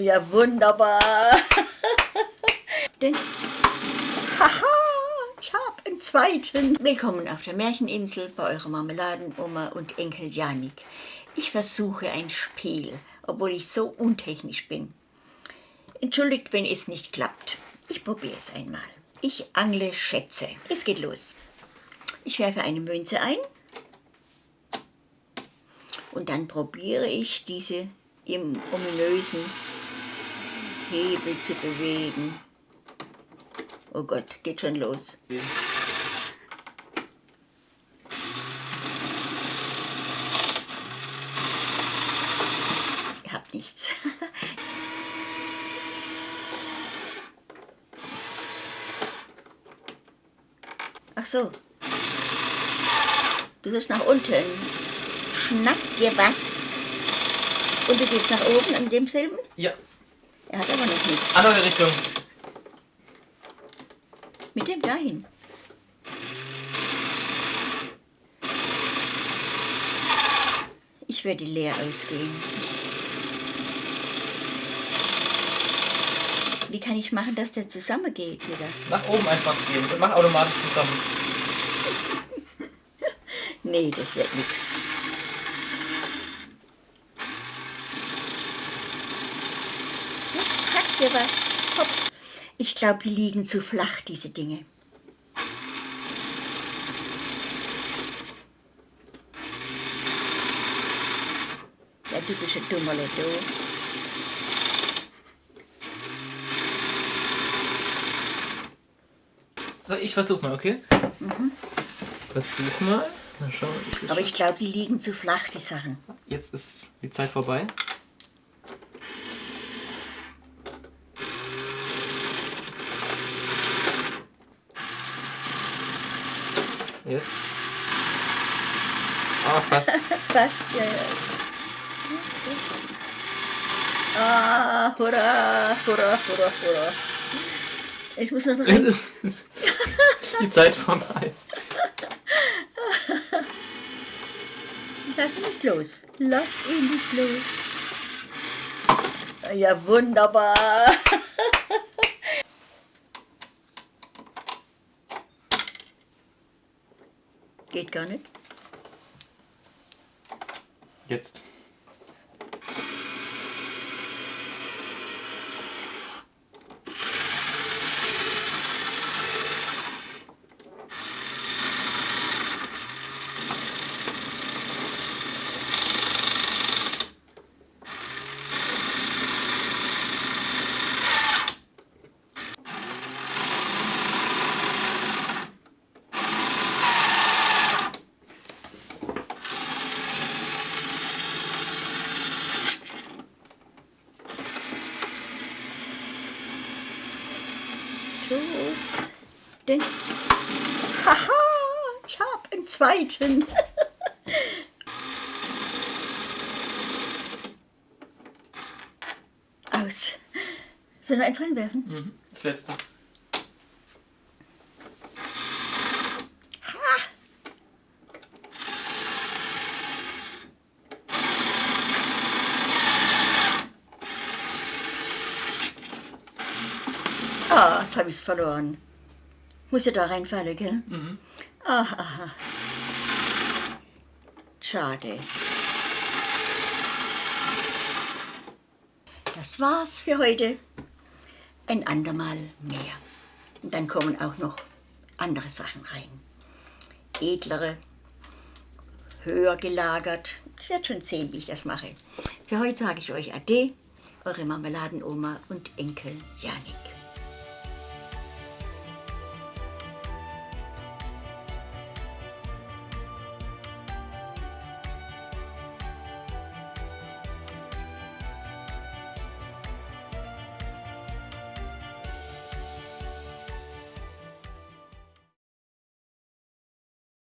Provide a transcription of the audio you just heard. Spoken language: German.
Ja, wunderbar. Denn, haha, ich habe einen zweiten. Willkommen auf der Märcheninsel bei eurer Marmeladenoma und Enkel Janik. Ich versuche ein Spiel, obwohl ich so untechnisch bin. Entschuldigt, wenn es nicht klappt. Ich probiere es einmal. Ich angle Schätze. Es geht los. Ich werfe eine Münze ein und dann probiere ich diese im ominösen Hebel zu bewegen. Oh Gott, geht schon los. Ihr habt nichts. Ach so. Du sollst nach unten. Schnapp dir was. Und du gehst nach oben in demselben? Ja, Er hat aber noch nichts. andere Richtung. Mit dem dahin. Ich werde leer ausgehen. Wie kann ich machen, dass der zusammengeht wieder? Nach oben einfach gehen mach automatisch zusammen. Nee, das wird nix. Packt ihr was. Hopp. Ich glaube, die liegen zu flach, diese Dinge. Der typische Dummerle, du. So, ich versuch mal, okay? Versuch mal. Mal schauen. Ich Aber ich glaube, die liegen zu flach, die Sachen. Jetzt ist die Zeit vorbei. Jetzt. Ah, fast. Fast, ja, ja. Ah, hurra, hurra, hurra, hurra. Jetzt muss rein. ist ist die Zeit vorbei. Lass ihn nicht los. Lass ihn nicht los. Ja, wunderbar. Geht gar nicht. Jetzt. Los. Denn. Haha, ich habe einen zweiten. Aus. Sollen wir eins reinwerfen? Mhm. Das letzte. Ah, jetzt habe ich es verloren. Muss ja da reinfallen, gell? Mhm. Ach, aha. Schade. Das war's für heute. Ein andermal mehr. Und dann kommen auch noch andere Sachen rein. Edlere, höher gelagert. Ich werde schon sehen, wie ich das mache. Für heute sage ich euch Ade, eure Marmeladenoma und Enkel Janik.